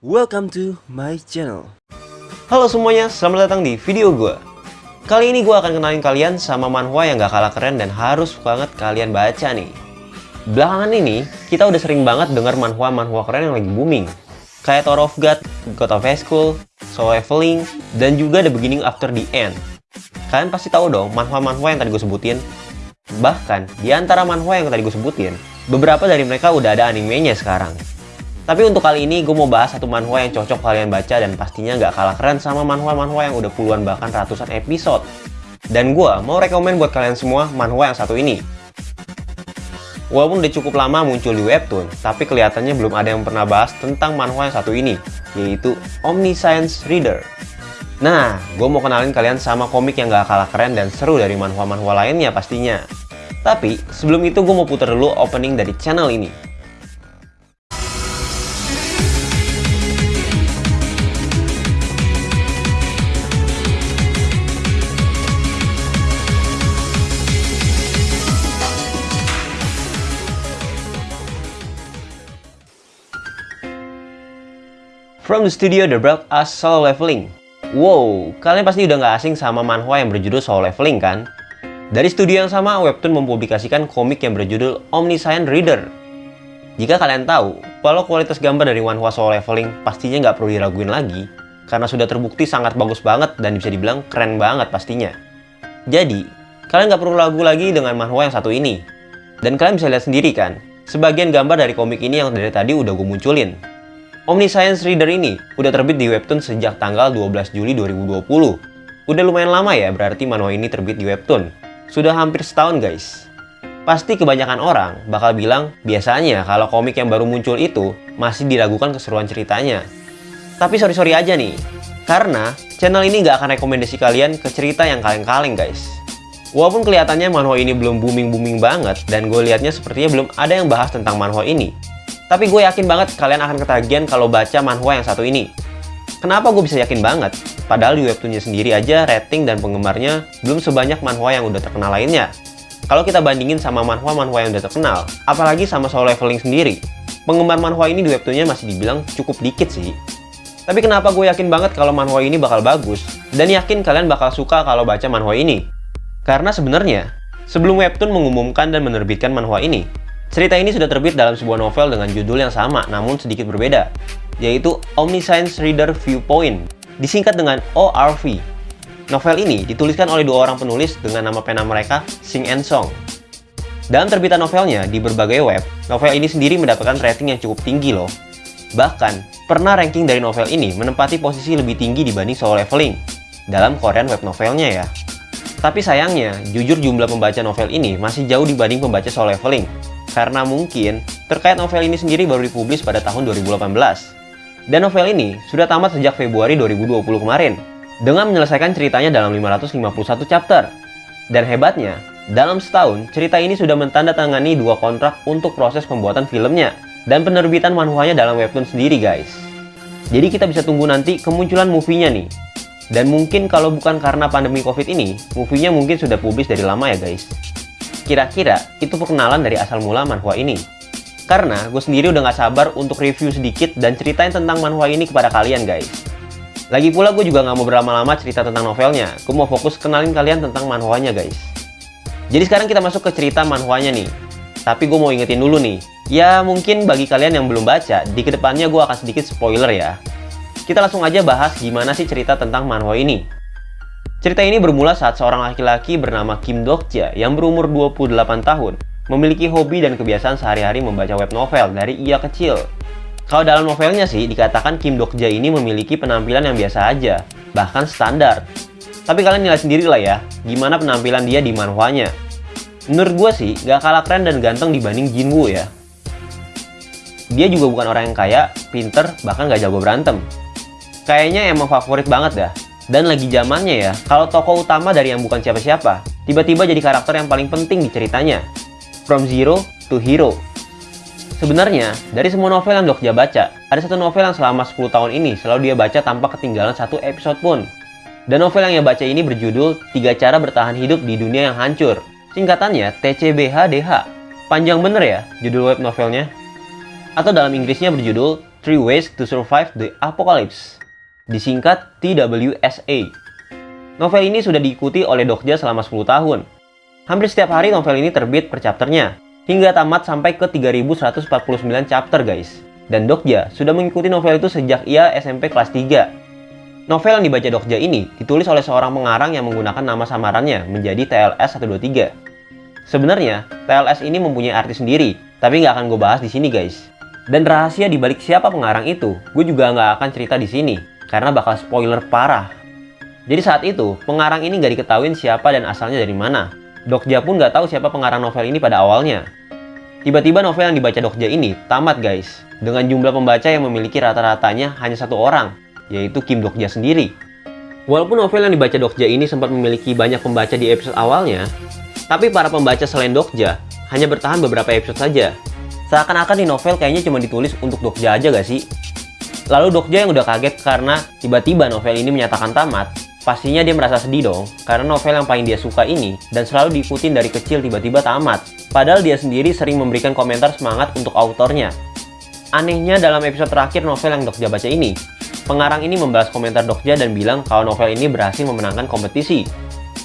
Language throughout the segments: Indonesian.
Welcome to my channel. Halo semuanya, selamat datang di video gue. Kali ini gue akan kenalin kalian sama manhwa yang gak kalah keren dan harus banget kalian baca nih. Belakangan ini, kita udah sering banget denger manhwa-manhwa keren yang lagi booming. Kayak Tower of God, God of High School, Soul Leveling, dan juga The Beginning After the End. Kalian pasti tahu dong manhwa-manhwa yang tadi gue sebutin. Bahkan, di antara manhwa yang tadi gue sebutin, beberapa dari mereka udah ada animenya sekarang. Tapi untuk kali ini gue mau bahas satu manhwa yang cocok kalian baca dan pastinya nggak kalah keren sama manhwa-manhwa yang udah puluhan bahkan ratusan episode. Dan gue mau rekomen buat kalian semua manhwa yang satu ini. Walaupun udah cukup lama muncul di webtoon, tapi kelihatannya belum ada yang pernah bahas tentang manhwa yang satu ini, yaitu Omniscience Reader. Nah, gue mau kenalin kalian sama komik yang gak kalah keren dan seru dari manhwa-manhwa lainnya pastinya. Tapi, sebelum itu gue mau putar dulu opening dari channel ini. From the studio The brought us Solo Leveling. Wow, kalian pasti udah nggak asing sama manhwa yang berjudul Solo Leveling kan? Dari studio yang sama, Webtoon mempublikasikan komik yang berjudul Omniscient Reader. Jika kalian tahu, kalau kualitas gambar dari manhwa Solo Leveling pastinya nggak perlu diraguin lagi, karena sudah terbukti sangat bagus banget dan bisa dibilang keren banget pastinya. Jadi, kalian nggak perlu ragu lagi dengan manhwa yang satu ini. Dan kalian bisa lihat sendiri kan, sebagian gambar dari komik ini yang dari tadi udah gue munculin. Omniscience Reader ini udah terbit di Webtoon sejak tanggal 12 Juli 2020. Udah lumayan lama ya berarti manual ini terbit di Webtoon. Sudah hampir setahun guys. Pasti kebanyakan orang bakal bilang biasanya kalau komik yang baru muncul itu masih diragukan keseruan ceritanya. Tapi sorry-sorry aja nih, karena channel ini nggak akan rekomendasi kalian ke cerita yang kaleng-kaleng guys. Walaupun kelihatannya manhwa ini belum booming-booming banget dan gue liatnya sepertinya belum ada yang bahas tentang manhwa ini. Tapi gue yakin banget kalian akan ketagihan kalau baca manhwa yang satu ini. Kenapa gue bisa yakin banget? Padahal di webtoonnya sendiri aja rating dan penggemarnya belum sebanyak manhwa yang udah terkenal lainnya. Kalau kita bandingin sama manhwa-manhwa yang udah terkenal, apalagi sama Soul Leveling sendiri, penggemar manhwa ini di webtoonnya masih dibilang cukup dikit sih. Tapi kenapa gue yakin banget kalau manhwa ini bakal bagus, dan yakin kalian bakal suka kalau baca manhwa ini? Karena sebenarnya, sebelum webtoon mengumumkan dan menerbitkan manhwa ini, Cerita ini sudah terbit dalam sebuah novel dengan judul yang sama namun sedikit berbeda, yaitu Omniscience Reader Viewpoint, disingkat dengan ORV. Novel ini dituliskan oleh dua orang penulis dengan nama pena mereka Sing and Song. Dalam terbitan novelnya di berbagai web, novel ini sendiri mendapatkan rating yang cukup tinggi loh. Bahkan, pernah ranking dari novel ini menempati posisi lebih tinggi dibanding Solo Leveling dalam Korean web novelnya ya. Tapi sayangnya, jujur jumlah pembaca novel ini masih jauh dibanding pembaca Solo Leveling karena mungkin terkait novel ini sendiri baru dipublis pada tahun 2018. Dan novel ini sudah tamat sejak Februari 2020 kemarin, dengan menyelesaikan ceritanya dalam 551 chapter. Dan hebatnya, dalam setahun, cerita ini sudah mentandatangani dua kontrak untuk proses pembuatan filmnya, dan penerbitan manhwanya dalam webtoon sendiri guys. Jadi kita bisa tunggu nanti kemunculan movie-nya nih. Dan mungkin kalau bukan karena pandemi covid ini, movie-nya mungkin sudah publis dari lama ya guys. Kira-kira itu perkenalan dari asal mula manhwa ini. Karena gue sendiri udah gak sabar untuk review sedikit dan ceritain tentang manhwa ini kepada kalian guys. Lagi pula gue juga gak mau berlama-lama cerita tentang novelnya, gue mau fokus kenalin kalian tentang manhwanya guys. Jadi sekarang kita masuk ke cerita manhwanya nih. Tapi gue mau ingetin dulu nih, ya mungkin bagi kalian yang belum baca, di ke depannya gue akan sedikit spoiler ya. Kita langsung aja bahas gimana sih cerita tentang manhwa ini. Cerita ini bermula saat seorang laki-laki bernama Kim Dokja yang berumur 28 tahun memiliki hobi dan kebiasaan sehari-hari membaca web novel dari ia kecil. Kalau dalam novelnya sih dikatakan Kim Dokja ini memiliki penampilan yang biasa aja, bahkan standar. Tapi kalian nilai sendiri lah ya, gimana penampilan dia di manhwanya. Menurut gue sih, gak kalah keren dan ganteng dibanding Jinwoo ya. Dia juga bukan orang yang kaya, pinter, bahkan gak jago berantem. Kayaknya emang favorit banget dah dan lagi zamannya ya, kalau tokoh utama dari yang bukan siapa-siapa, tiba-tiba jadi karakter yang paling penting di ceritanya. From Zero to Hero. Sebenarnya, dari semua novel yang Dokja baca, ada satu novel yang selama 10 tahun ini selalu dia baca tanpa ketinggalan satu episode pun. Dan novel yang ia baca ini berjudul Tiga Cara Bertahan Hidup di Dunia Yang Hancur. Singkatannya TCBHDH. Panjang bener ya judul web novelnya? Atau dalam Inggrisnya berjudul Three Ways to Survive the Apocalypse, disingkat TWSA. Novel ini sudah diikuti oleh Dokja selama 10 tahun. Hampir setiap hari novel ini terbit per chapternya, hingga tamat sampai ke 3149 chapter guys. Dan Dokja sudah mengikuti novel itu sejak ia SMP kelas 3. Novel yang dibaca Dokja ini ditulis oleh seorang pengarang yang menggunakan nama samarannya menjadi TLS 123. Sebenarnya, TLS ini mempunyai arti sendiri, tapi nggak akan gue bahas di sini guys. Dan rahasia di balik siapa pengarang itu, gue juga nggak akan cerita di sini, karena bakal spoiler parah. Jadi saat itu, pengarang ini nggak diketahui siapa dan asalnya dari mana. Dokja pun nggak tahu siapa pengarang novel ini pada awalnya. Tiba-tiba novel yang dibaca Dokja ini tamat guys, dengan jumlah pembaca yang memiliki rata-ratanya hanya satu orang, yaitu Kim Dokja sendiri. Walaupun novel yang dibaca Dokja ini sempat memiliki banyak pembaca di episode awalnya, tapi para pembaca selain Dokja hanya bertahan beberapa episode saja. Seakan-akan di novel kayaknya cuma ditulis untuk Dokja aja gak sih? Lalu Dokja yang udah kaget karena tiba-tiba novel ini menyatakan tamat, Pastinya dia merasa sedih dong, karena novel yang paling dia suka ini dan selalu diikutin dari kecil tiba-tiba tamat. Padahal dia sendiri sering memberikan komentar semangat untuk autornya. Anehnya dalam episode terakhir novel yang Dokja baca ini, pengarang ini membalas komentar Dokja dan bilang kalau novel ini berhasil memenangkan kompetisi.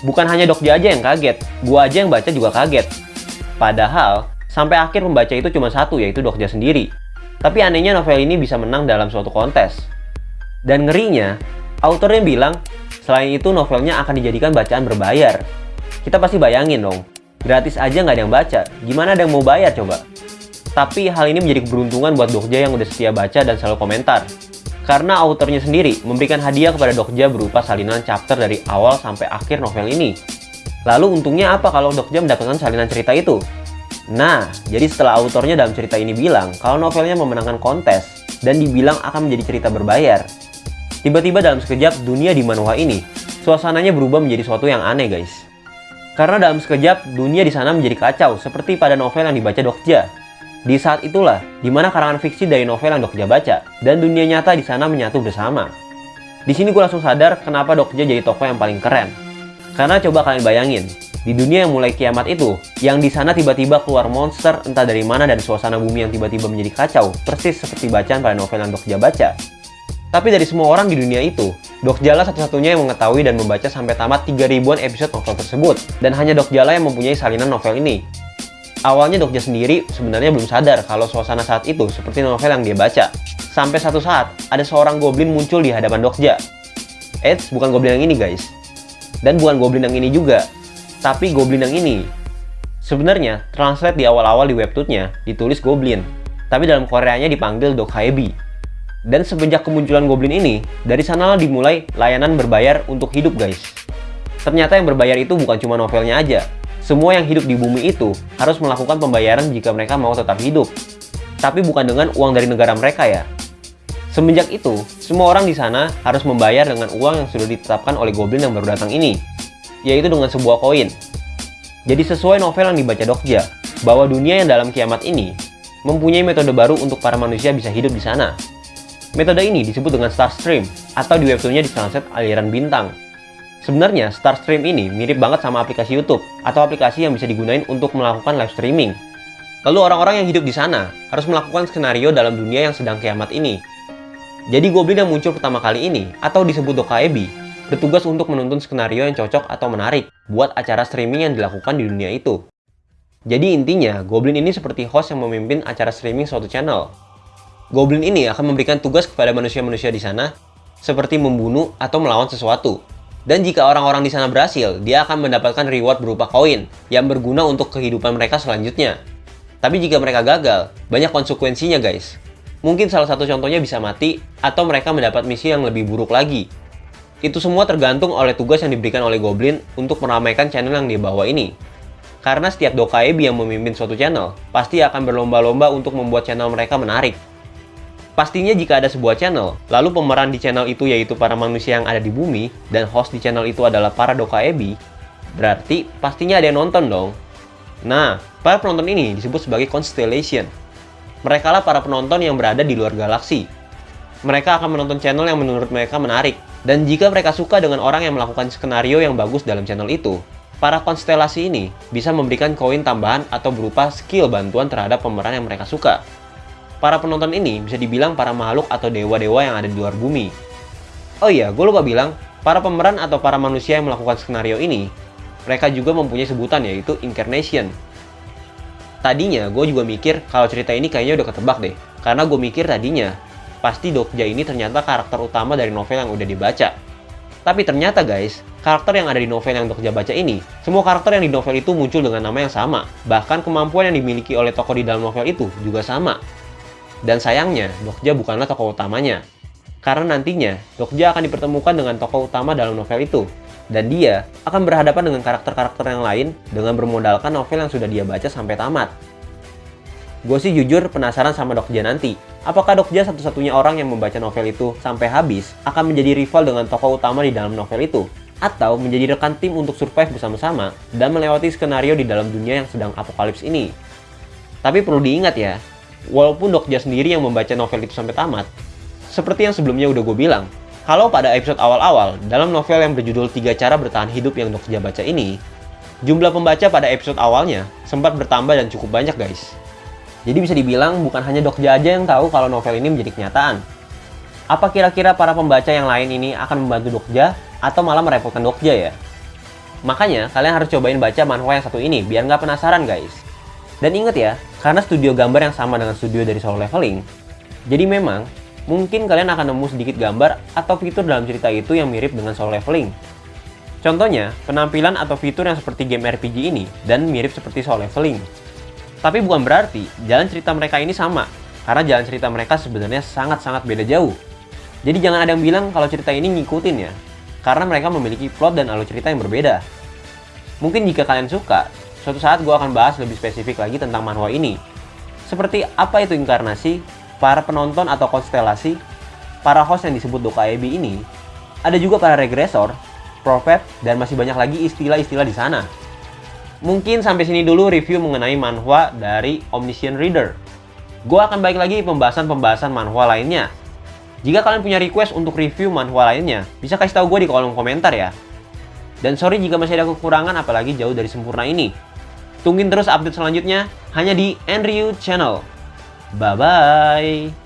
Bukan hanya Dokja aja yang kaget, gua aja yang baca juga kaget. Padahal, sampai akhir pembaca itu cuma satu yaitu Dokja sendiri. Tapi anehnya novel ini bisa menang dalam suatu kontes. Dan ngerinya, autornya bilang Selain itu, novelnya akan dijadikan bacaan berbayar. Kita pasti bayangin dong, gratis aja nggak ada yang baca, gimana ada yang mau bayar coba? Tapi hal ini menjadi keberuntungan buat Dokja yang udah setia baca dan selalu komentar. Karena autornya sendiri memberikan hadiah kepada Dokja berupa salinan chapter dari awal sampai akhir novel ini. Lalu untungnya apa kalau Dokja mendapatkan salinan cerita itu? Nah, jadi setelah autornya dalam cerita ini bilang kalau novelnya memenangkan kontes dan dibilang akan menjadi cerita berbayar, Tiba-tiba dalam sekejap dunia di Manoa ini, suasananya berubah menjadi suatu yang aneh guys. Karena dalam sekejap dunia di sana menjadi kacau seperti pada novel yang dibaca Dokja. Di saat itulah, di mana karangan fiksi dari novel yang Dokja baca, dan dunia nyata di sana menyatu bersama. Di sini gue langsung sadar kenapa Dokja jadi tokoh yang paling keren. Karena coba kalian bayangin, di dunia yang mulai kiamat itu, yang di sana tiba-tiba keluar monster entah dari mana dan suasana bumi yang tiba-tiba menjadi kacau, persis seperti bacaan pada novel yang Dokja baca. Tapi dari semua orang di dunia itu, Dok Jala satu-satunya yang mengetahui dan membaca sampai tamat 3 ribuan episode novel tersebut. Dan hanya Dok Jala yang mempunyai salinan novel ini. Awalnya Dokja sendiri sebenarnya belum sadar kalau suasana saat itu seperti novel yang dia baca. Sampai satu saat, ada seorang goblin muncul di hadapan Dokja. Eits, bukan goblin yang ini guys. Dan bukan goblin yang ini juga, tapi goblin yang ini. Sebenarnya, translate di awal-awal di webtoonnya ditulis goblin, tapi dalam Koreanya dipanggil Dokhaebi. Dan semenjak kemunculan Goblin ini, dari sanalah dimulai layanan berbayar untuk hidup guys. Ternyata yang berbayar itu bukan cuma novelnya aja. Semua yang hidup di bumi itu harus melakukan pembayaran jika mereka mau tetap hidup. Tapi bukan dengan uang dari negara mereka ya. Semenjak itu, semua orang di sana harus membayar dengan uang yang sudah ditetapkan oleh Goblin yang baru datang ini, yaitu dengan sebuah koin. Jadi sesuai novel yang dibaca Dokja, bahwa dunia yang dalam kiamat ini mempunyai metode baru untuk para manusia bisa hidup di sana. Metode ini disebut dengan Star Stream, atau di webtoonnya ditranslate aliran bintang. Sebenarnya, Star Stream ini mirip banget sama aplikasi YouTube, atau aplikasi yang bisa digunain untuk melakukan live streaming. Lalu orang-orang yang hidup di sana harus melakukan skenario dalam dunia yang sedang kiamat ini. Jadi Goblin yang muncul pertama kali ini, atau disebut Dokaebi, bertugas untuk menuntun skenario yang cocok atau menarik buat acara streaming yang dilakukan di dunia itu. Jadi intinya, Goblin ini seperti host yang memimpin acara streaming suatu channel, Goblin ini akan memberikan tugas kepada manusia-manusia di sana, seperti membunuh atau melawan sesuatu. Dan jika orang-orang di sana berhasil, dia akan mendapatkan reward berupa koin yang berguna untuk kehidupan mereka selanjutnya. Tapi jika mereka gagal, banyak konsekuensinya guys. Mungkin salah satu contohnya bisa mati, atau mereka mendapat misi yang lebih buruk lagi. Itu semua tergantung oleh tugas yang diberikan oleh Goblin untuk meramaikan channel yang dia bawa ini. Karena setiap Dokaebi yang memimpin suatu channel, pasti akan berlomba-lomba untuk membuat channel mereka menarik. Pastinya jika ada sebuah channel, lalu pemeran di channel itu yaitu para manusia yang ada di bumi, dan host di channel itu adalah para Dokaebi, berarti pastinya ada yang nonton dong. Nah, para penonton ini disebut sebagai constellation. Mereka lah para penonton yang berada di luar galaksi. Mereka akan menonton channel yang menurut mereka menarik. Dan jika mereka suka dengan orang yang melakukan skenario yang bagus dalam channel itu, para konstelasi ini bisa memberikan koin tambahan atau berupa skill bantuan terhadap pemeran yang mereka suka. para penonton ini bisa dibilang para makhluk atau dewa-dewa yang ada di luar bumi. Oh iya, gue lupa bilang, para pemeran atau para manusia yang melakukan skenario ini, mereka juga mempunyai sebutan yaitu incarnation. Tadinya gue juga mikir kalau cerita ini kayaknya udah ketebak deh, karena gue mikir tadinya pasti Dokja ini ternyata karakter utama dari novel yang udah dibaca. Tapi ternyata guys, karakter yang ada di novel yang Dokja baca ini, semua karakter yang di novel itu muncul dengan nama yang sama. Bahkan kemampuan yang dimiliki oleh tokoh di dalam novel itu juga sama. Dan sayangnya, Dokja bukanlah tokoh utamanya. Karena nantinya, Dokja akan dipertemukan dengan tokoh utama dalam novel itu. Dan dia akan berhadapan dengan karakter-karakter yang lain dengan bermodalkan novel yang sudah dia baca sampai tamat. Gue sih jujur penasaran sama Dokja nanti. Apakah Dokja satu-satunya orang yang membaca novel itu sampai habis akan menjadi rival dengan tokoh utama di dalam novel itu? Atau menjadi rekan tim untuk survive bersama-sama dan melewati skenario di dalam dunia yang sedang apokalips ini? Tapi perlu diingat ya, walaupun Dokja sendiri yang membaca novel itu sampai tamat, seperti yang sebelumnya udah gue bilang, kalau pada episode awal-awal, dalam novel yang berjudul Tiga Cara Bertahan Hidup yang Dokja baca ini, jumlah pembaca pada episode awalnya sempat bertambah dan cukup banyak guys. Jadi bisa dibilang bukan hanya Dokja aja yang tahu kalau novel ini menjadi kenyataan. Apa kira-kira para pembaca yang lain ini akan membantu Dokja atau malah merepotkan Dokja ya? Makanya kalian harus cobain baca manhwa yang satu ini biar nggak penasaran guys. Dan inget ya, karena studio gambar yang sama dengan studio dari Solo Leveling, jadi memang mungkin kalian akan nemu sedikit gambar atau fitur dalam cerita itu yang mirip dengan Solo Leveling. Contohnya, penampilan atau fitur yang seperti game RPG ini dan mirip seperti Solo Leveling. Tapi bukan berarti jalan cerita mereka ini sama, karena jalan cerita mereka sebenarnya sangat-sangat beda jauh. Jadi jangan ada yang bilang kalau cerita ini ngikutin ya, karena mereka memiliki plot dan alur cerita yang berbeda. Mungkin jika kalian suka, suatu saat gue akan bahas lebih spesifik lagi tentang manhwa ini. Seperti apa itu inkarnasi, para penonton atau konstelasi, para host yang disebut Dokaebi ini, ada juga para regresor, profet, dan masih banyak lagi istilah-istilah di sana. Mungkin sampai sini dulu review mengenai manhwa dari Omniscient Reader. Gue akan balik lagi pembahasan-pembahasan manhwa lainnya. Jika kalian punya request untuk review manhwa lainnya, bisa kasih tahu gue di kolom komentar ya. Dan sorry jika masih ada kekurangan apalagi jauh dari sempurna ini. Tungguin terus update selanjutnya hanya di Enryu Channel. Bye-bye!